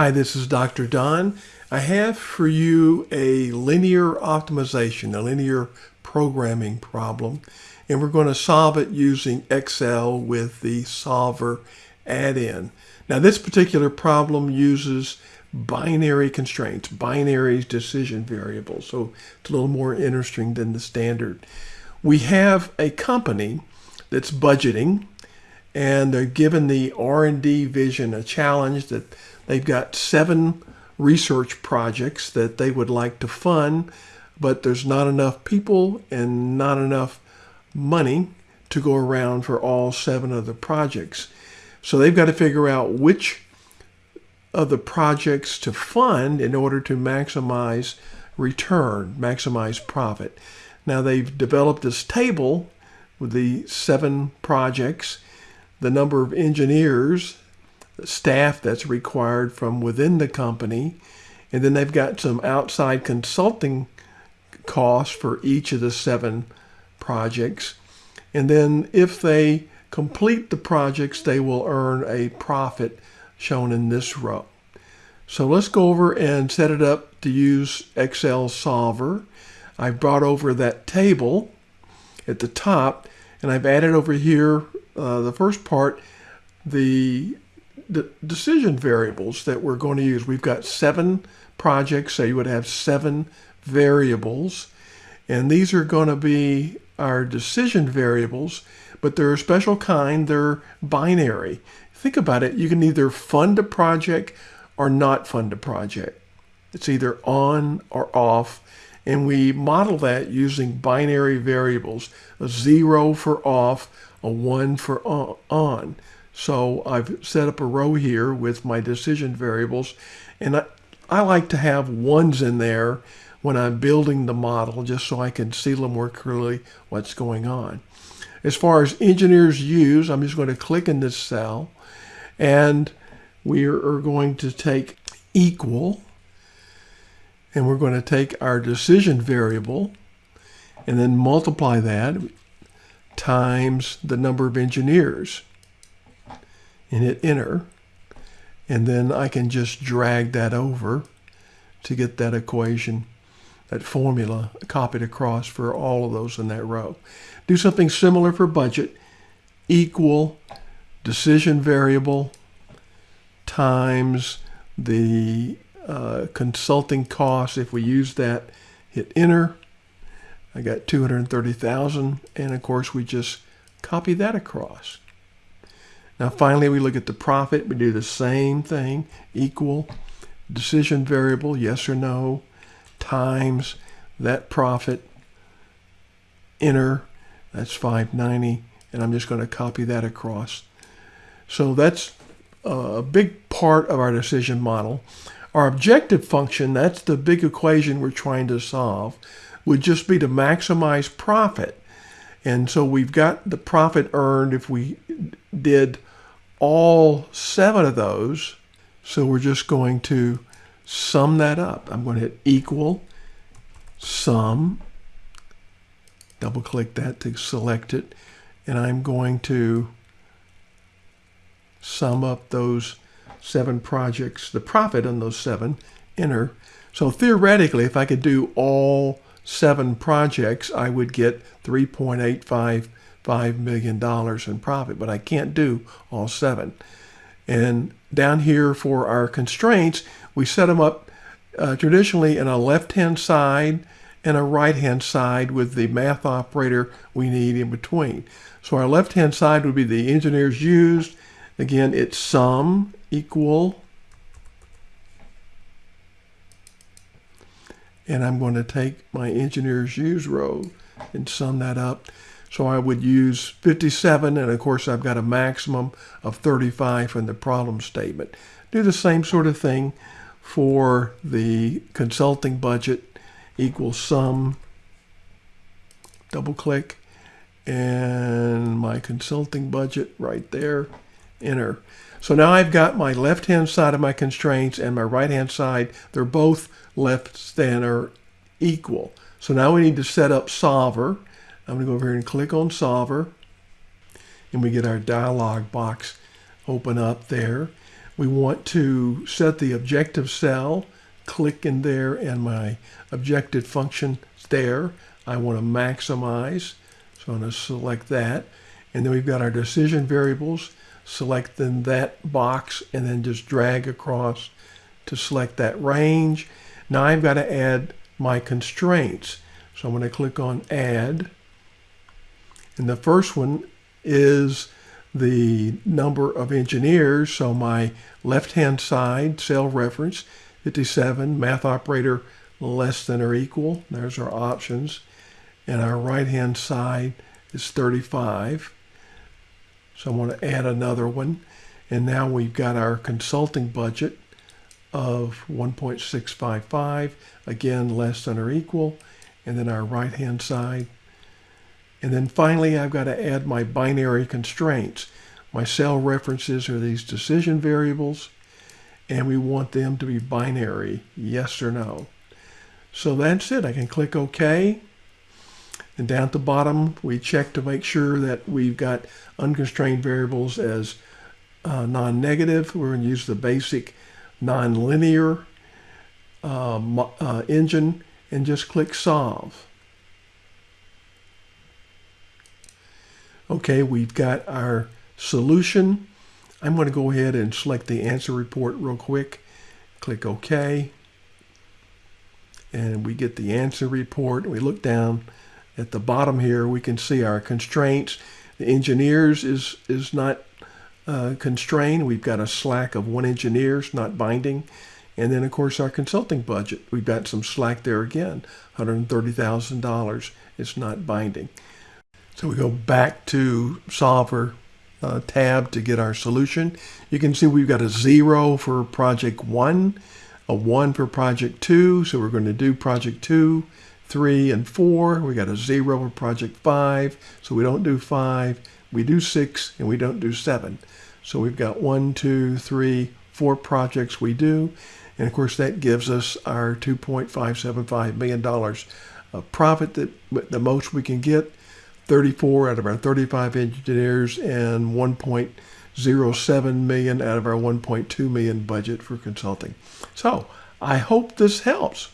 Hi, this is Dr. Don. I have for you a linear optimization, a linear programming problem, and we're going to solve it using Excel with the solver add-in. Now this particular problem uses binary constraints, binary decision variables, so it's a little more interesting than the standard. We have a company that's budgeting and they're given the R&D vision a challenge that they've got seven research projects that they would like to fund, but there's not enough people and not enough money to go around for all seven of the projects. So they've got to figure out which of the projects to fund in order to maximize return, maximize profit. Now they've developed this table with the seven projects the number of engineers, staff that's required from within the company, and then they've got some outside consulting costs for each of the seven projects. And then if they complete the projects, they will earn a profit shown in this row. So let's go over and set it up to use Excel Solver. I brought over that table at the top and I've added over here uh, the first part, the, the decision variables that we're going to use. We've got seven projects, so you would have seven variables. And these are going to be our decision variables, but they're a special kind. They're binary. Think about it. You can either fund a project or not fund a project. It's either on or off. And we model that using binary variables, a zero for off, a one for on. So I've set up a row here with my decision variables and I, I like to have ones in there when I'm building the model just so I can see a little more clearly what's going on. As far as engineers use, I'm just going to click in this cell and we are going to take equal and we're going to take our decision variable and then multiply that times the number of engineers and hit enter. And then I can just drag that over to get that equation, that formula copied across for all of those in that row. Do something similar for budget, equal decision variable times the uh, consulting cost. If we use that, hit enter I got 230,000 and of course we just copy that across. Now finally we look at the profit. We do the same thing, equal decision variable, yes or no, times that profit, enter, that's 590, and I'm just going to copy that across. So that's a big part of our decision model. Our objective function, that's the big equation we're trying to solve would just be to maximize profit. And so we've got the profit earned if we did all seven of those. So we're just going to sum that up. I'm going to hit equal sum, double click that to select it, and I'm going to sum up those seven projects, the profit on those seven, enter. So theoretically, if I could do all seven projects, I would get $3.855 million in profit, but I can't do all seven. And down here for our constraints, we set them up uh, traditionally in a left-hand side and a right-hand side with the math operator we need in between. So our left-hand side would be the engineers used. Again, it's sum equal and I'm going to take my engineer's used row and sum that up. So I would use 57, and of course I've got a maximum of 35 in the problem statement. Do the same sort of thing for the consulting budget equals sum, double click, and my consulting budget right there, enter. So now I've got my left-hand side of my constraints and my right-hand side. They're both left than or equal. So now we need to set up solver. I'm going to go over here and click on solver. And we get our dialog box open up there. We want to set the objective cell, click in there and my objective function is there. I want to maximize, so I'm going to select that. And then we've got our decision variables, select then that box and then just drag across to select that range. Now I've got to add my constraints. So I'm going to click on add. And the first one is the number of engineers. So my left-hand side cell reference, 57, math operator less than or equal. There's our options. And our right-hand side is 35. So I'm going to add another one. And now we've got our consulting budget of 1.655, again, less than or equal. And then our right-hand side and then finally, I've got to add my binary constraints. My cell references are these decision variables, and we want them to be binary, yes or no. So that's it. I can click OK. And down at the bottom, we check to make sure that we've got unconstrained variables as uh, non-negative. We're going to use the basic nonlinear uh, uh, engine and just click Solve. Okay, we've got our solution. I'm going to go ahead and select the answer report real quick. Click OK. And we get the answer report. We look down at the bottom here. We can see our constraints. The engineers is, is not uh, constrained. We've got a slack of one engineers not binding. And then, of course, our consulting budget. We've got some slack there again, $130,000. It's not binding. So we go back to Solver uh, tab to get our solution. You can see we've got a zero for project one, a one for project two. So we're going to do project two, three, and four. We got a zero for project five. So we don't do five. We do six and we don't do seven. So we've got one, two, three, four projects we do. And of course that gives us our $2.575 million of profit that the most we can get 34 out of our 35 engineers and 1.07 million out of our 1.2 million budget for consulting. So I hope this helps.